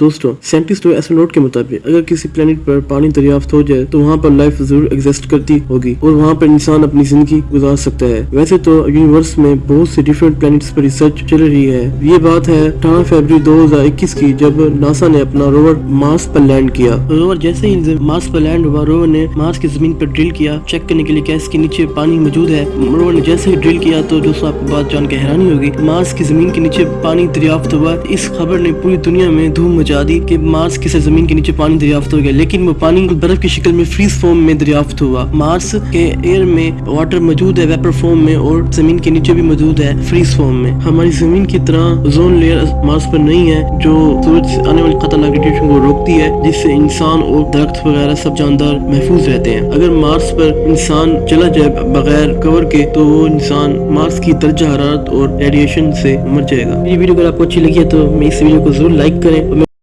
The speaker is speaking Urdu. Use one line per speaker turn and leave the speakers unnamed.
دوستو سائنٹسٹ و ایسٹرونٹ کے مطابق، اگر کسی پلانٹ پر پانی دریافت ہو جائے تو وہاں پر لائف ضرور ایگزسٹ کرتی ہوگی اور وہاں پر انسان اپنی زندگی گزار سکتا ہے۔ ویسے تو یونیورس میں بہت سے ڈیفرنٹ پلانٹس پر ریسرچ چل رہی ہے۔ یہ بات ہے اٹھارہ فیبری دو ہزار اکیس کی، جب ناسا نے اپنا روور مارس پر لینڈ کیا۔ روور جیسے ہی مارس پر لینڈ ہوا، روور نے مارس کی زمین پر ڈرل کیا۔ چیک کرنے کے لیے کیا اس کے نیچے پانی موجود ہے۔ روور نے جیسے ہی ڈرل کیا تو دوستوں آپ کو بات جان کے حیرانی ہوگی۔ مارس کی زمین کے نیچے پانی دریافت ہوا۔ اس خبر نے پوری دنیا میں دھوم مچا دی کہ مارس کی زمین کے نیچے پانی دریافت ہو گیا، لیکن وہ پانی برف کی شکل میں فریز فارم میں دریافت ہوا۔ مارس کے ایئر میں واٹر موجود ہے ویپر فارم میں، اور زمین کے نیچے بھی موجود ہے فریز فارم میں۔ ہماری زمین کی طرح زون لیئر مارس پر نہیں ہے، جو سورج سے آنے والی خطرناک ریڈیشن کو روکتی ہے، جس سے انسان اور درخت وغیرہ سب جاندار محفوظ رہتے ہیں۔ اگر مارس پر انسان چلا جائے بغیر کور کے، تو وہ انسان مارس کی درجہ حرارت اور ریڈیشن سے مر جائے گا۔ یہ ویڈیو اگر آپ کو اچھی لگی ہے تو میں اس ویڈیو کو ضرور لائک کریں۔